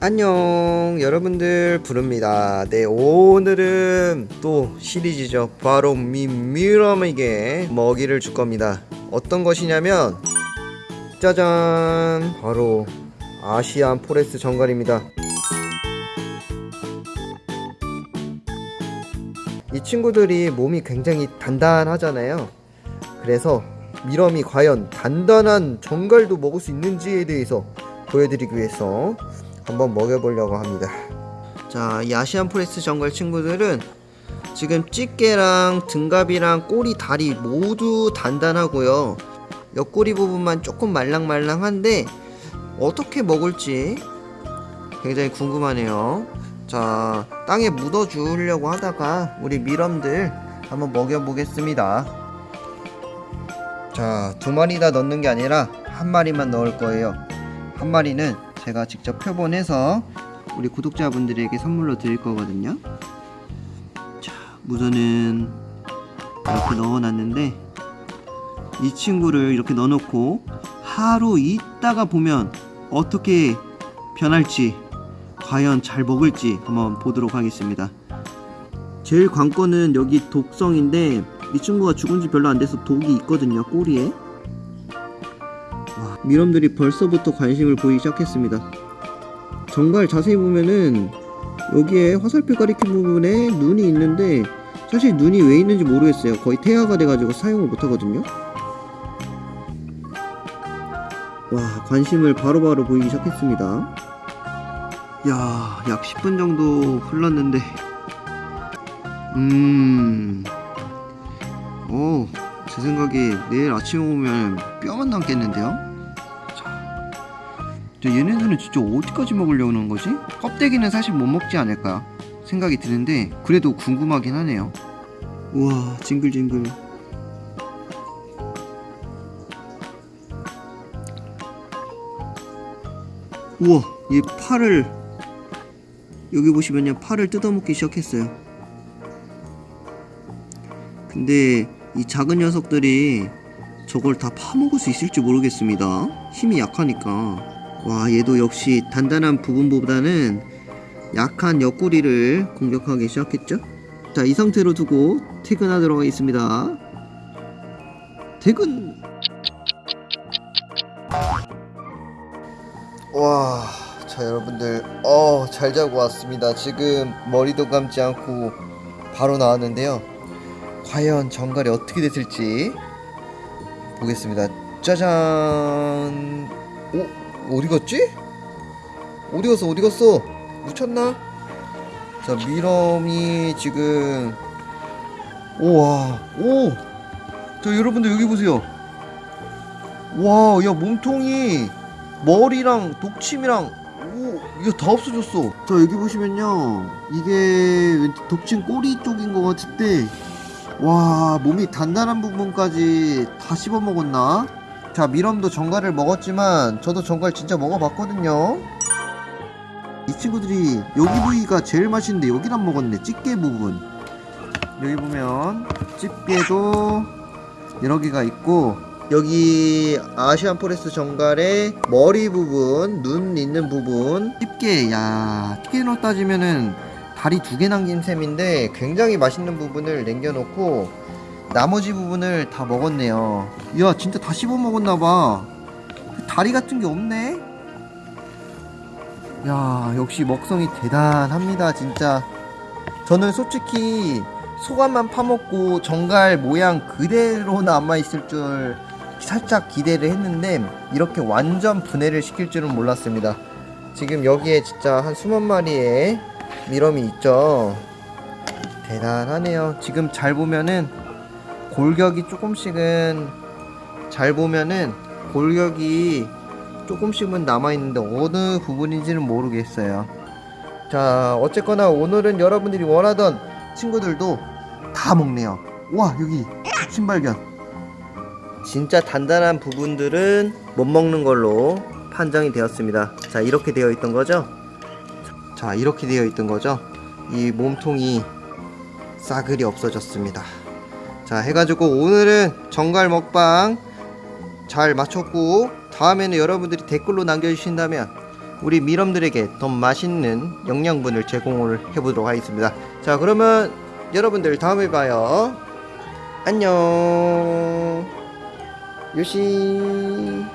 안녕 여러분들 부릅니다. 네 오늘은 또 시리즈죠. 바로 mealworm에게 먹이를 줄 겁니다. 어떤 것이냐면 짜잔! 바로 Asian forest 전갈입니다. 이 친구들이 몸이 굉장히 단단하잖아요. 그래서 mealworm이 과연 단단한 전갈도 먹을 수 있는지에 대해서 보여드리기 위해서 한번 먹여보려고 합니다. 자, 이 Asian forest 전갈 친구들은 지금 집게랑 등갑이랑 꼬리, 다리 모두 단단하고요. 옆구리 부분만 조금 말랑말랑한데 어떻게 먹을지 굉장히 궁금하네요. 자, 땅에 묻어 주려고 하다가 우리 mealworm들 한번 먹여 보겠습니다. 자, 두 마리 다 넣는 게 아니라 한 마리만 넣을 거예요. 한 마리는 제가 직접 표본해서 우리 구독자분들에게 선물로 드릴 거거든요. 자 우선은 이렇게 넣어놨는데 이 친구를 이렇게 넣어놓고 하루 있다가 보면 어떻게 변할지 과연 잘 먹을지 한번 보도록 하겠습니다. 제일 관건은 여기 독성인데 이 친구가 죽은 지 별로 안 돼서 독이 있거든요 꼬리에 와, 미럼들이 벌써부터 관심을 보이기 시작했습니다. 정갈 자세히 보면은 여기에 화살표 가리킨 부분에 눈이 있는데 사실 눈이 왜 있는지 모르겠어요. 거의 태아가 돼가지고 사용을 못하거든요. 와 관심을 바로바로 바로 보이기 시작했습니다. 야, 약 10분 정도 흘렀는데 음... 오, 제 생각에 내일 아침에 오면 뼈만 남겠는데요? 얘네들은 진짜 어디까지 먹으려는 거지? 껍데기는 사실 못 먹지 않을까 생각이 드는데 그래도 궁금하긴 하네요. 우와 징글징글. 우와 얘 팔을 여기 보시면요 팔을 뜯어먹기 시작했어요. 근데 이 작은 녀석들이 저걸 다 파먹을 수 있을지 모르겠습니다. 힘이 약하니까 와 얘도 역시 단단한 부분보다는 약한 옆구리를 공격하기 시작했죠 자 이 상태로 두고 퇴근하도록 하겠습니다 퇴근 와, 자 여러분들, 어, 잘 자고 왔습니다. 지금 머리도 감지 않고 바로 나왔는데요. 과연 정갈이 어떻게 됐을지 보겠습니다. 짜잔. 오, 어디 갔지? 어디 갔어? 어디 갔어? 묻혔나? 자, 미럼이 지금 우와, 오. 자, 여러분들 여기 보세요. 와, 야 몸통이 머리랑 독침이랑 오 이거 다 없어졌어 자 여기 보시면요 이게 독침 꼬리 쪽인 것 같은데 와 몸이 단단한 부분까지 다 씹어 먹었나 자 미럼도 정갈을 먹었지만 저도 정갈 진짜 먹어봤거든요. 이 친구들이 여기 부위가 제일 맛있는데 여기를 안 먹었네 집게 부분. 여기 보면 집게도 여러 개가 있고 여기 Asian forest 전갈의 머리 부분, 눈 있는 부분. 집게, 야 집게로 따지면은 다리 두 개 남긴 셈인데 굉장히 맛있는 부분을 남겨놓고 나머지 부분을 다 먹었네요. 야 진짜 다 씹어 먹었나봐. 다리 같은 게 없네. 야 역시 먹성이 대단합니다 진짜. 저는 솔직히 소감만 파먹고 정갈 모양 그대로 남아있을 줄 살짝 기대를 했는데 이렇게 완전 분해를 시킬 줄은 몰랐습니다. 지금 여기에 진짜 한 수만 마리의 미럼이 있죠. 대단하네요. 지금 잘 보면은 골격이 조금씩은 잘 보면은 골격이 조금씩은 남아있는데 어느 부분인지는 모르겠어요. 자 어쨌거나 오늘은 여러분들이 원하던 친구들도 다 먹네요. 와 여기 신발견. 진짜 단단한 부분들은 못 먹는 걸로 판정이 되었습니다. 자 이렇게 되어 있던 거죠? 자 이렇게 되어 있던 거죠? 이 몸통이 싸그리 없어졌습니다 자 해가지고 오늘은 정갈 먹방 잘 마쳤고 다음에는 여러분들이 댓글로 남겨주신다면 우리 미럼들에게 더 맛있는 영양분을 제공을 해보도록 하겠습니다. 자, 그러면 여러분들 다음에 봐요. 안녕. 요시.